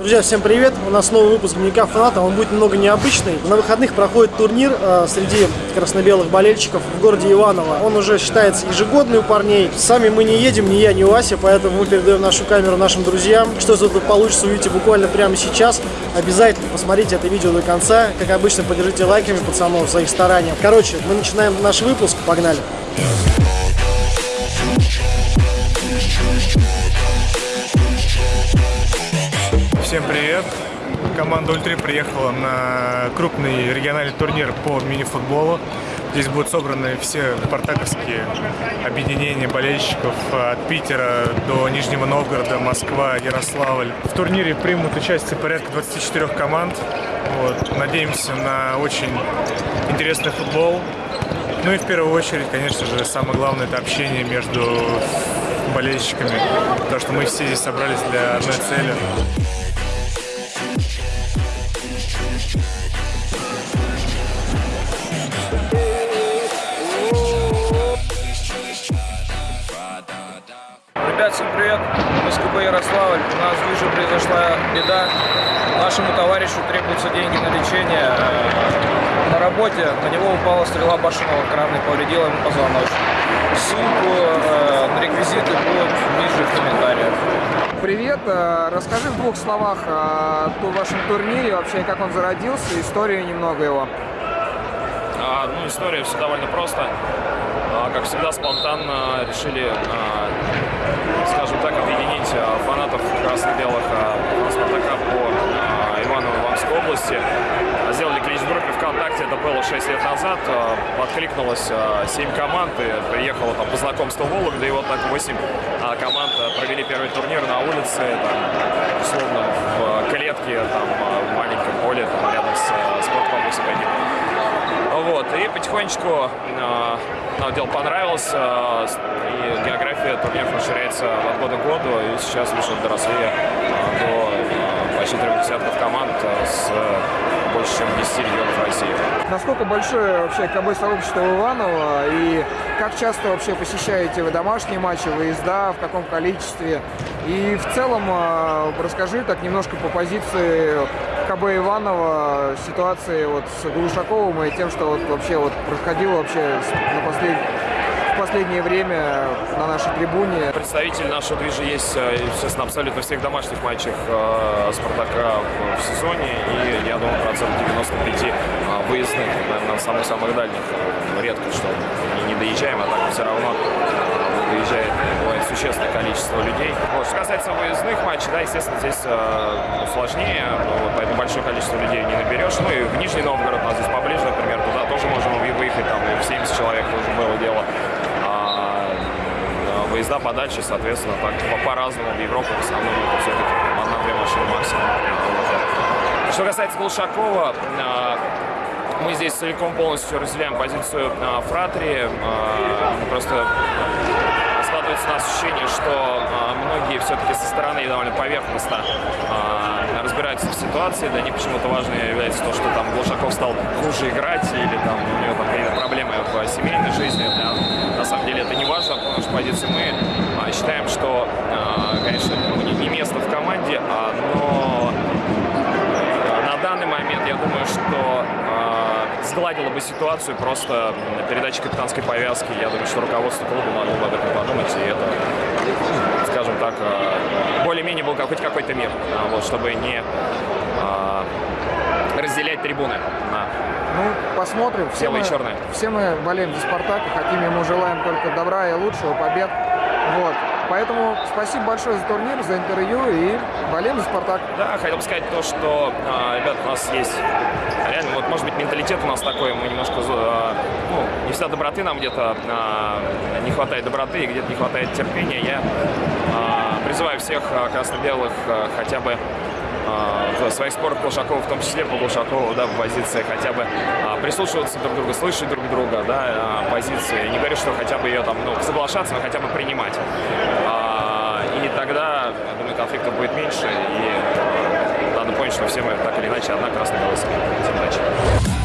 Друзья, всем привет! У нас новый выпуск Дневника фаната, он будет немного необычный. На выходных проходит турнир э, среди красно-белых болельщиков в городе Иваново. Он уже считается ежегодный у парней. Сами мы не едем, ни я, ни Вася, поэтому мы передаем нашу камеру нашим друзьям. Что из этого получится, увидите буквально прямо сейчас. Обязательно посмотрите это видео до конца. Как обычно, поддержите лайками пацанов за их старания. Короче, мы начинаем наш выпуск. Погнали! Всем привет! Команда Ультри приехала на крупный региональный турнир по мини-футболу. Здесь будут собраны все спартаковские объединения болельщиков от Питера до Нижнего Новгорода, Москва, Ярославль. В турнире примут участие порядка 24 команд. Вот. Надеемся на очень интересный футбол. Ну и в первую очередь, конечно же, самое главное это общение между болельщиками, потому что мы все здесь собрались для одной цели. Ребят, всем привет! Мы с КБ Ярославль. У нас в Вижу произошла беда. Нашему товарищу требуются деньги на лечение. На работе на него упала стрела башенного крана и повредила ему позвоночник. Ссылку э, на реквизиты будут ниже в комментариях. Привет, э, расскажи в двух словах о вашем турнире, вообще как он зародился, историю немного его. А, ну, история все довольно просто. Как всегда, спонтанно решили, а, скажем так, объединить а, фанатов красно-белых а, Спартака по Иваново-Ивановской области. Сделали клич в группе ВКонтакте, это было 6 лет назад. Откликнулось а, 7 команд, и приехало там по знакомству Вологда, и вот так 8 а, команд провели первый турнир на улице, там, условно, в клетке, там, в маленьком поле, там, рядом с вот, и потихонечку э, нам дело понравилось, э, и география турниров расширяется от года к году, и сейчас уже доросли э, до почти трех десятков команд с больше, чем 10 регионов России. Насколько большое вообще КБ сообщество Иванова и как часто вообще посещаете вы домашние матчи, выезда, в каком количестве? И в целом расскажи так немножко по позиции КБ Иванова, ситуации вот с Глушаковым и тем, что вот вообще вот происходило вообще на послед... в последнее время на нашей трибуне. Представитель нашего движа есть, э, естественно, абсолютно всех домашних матчах э, Спартака в, сезоне, и я думаю, процентов 95 э, выездных, наверное, самых-самых дальних. Редко, что не, доезжаем, а так все равно выезжает существенное количество людей. Вот. Что касается выездных матчей, да, естественно, здесь э, сложнее, но поэтому большое количество людей не наберешь. Ну и в Нижний Новгород, у нас здесь поближе, например, туда тоже можем выехать, там и в 70 человек тоже было дело. А, выезда подальше, соответственно, так по-разному. В Европу в основном все-таки одна-две машины максимум. Что касается Глушакова, мы здесь целиком полностью разделяем позицию Фратри. Просто складывается у нас ощущение, что многие все-таки со стороны довольно поверхностно разбираются в ситуации. Для них почему-то важно является то, что там Глушаков стал хуже играть или там у него там какие-то проблемы в семейной жизни. Да. На самом деле это не важно, потому что позиции мы считаем, что, конечно, не место в команде, но на данный момент я думаю, что сгладила бы ситуацию просто передача капитанской повязки. Я думаю, что руководство клуба могло бы об этом подумать, и это, скажем так, более-менее был какой-то мир, вот, чтобы не разделять трибуны на ну, посмотрим. Все белое мы, и черное. Все мы болеем за Спартак, и хотим ему желаем только добра и лучшего, побед. Вот. Поэтому спасибо большое за турнир, за интервью и болеем за Спартак. Да, хотел бы сказать то, что, а, ребят, у нас есть реально, вот менталитет у нас такой, мы немножко, а, ну, не всегда доброты нам где-то а, не хватает доброты, где-то не хватает терпения. Я а, призываю всех а, красно-белых хотя бы в своих спорах Глушакова, в том числе по Глушакову, да, в позиции хотя бы прислушиваться друг к другу, слышать друг друга, да, позиции. Не говорю, что хотя бы ее там, ну, соглашаться, но хотя бы принимать. И тогда, думаю, конфликтов будет меньше, и надо понять, что все мы так или иначе одна красная полоса.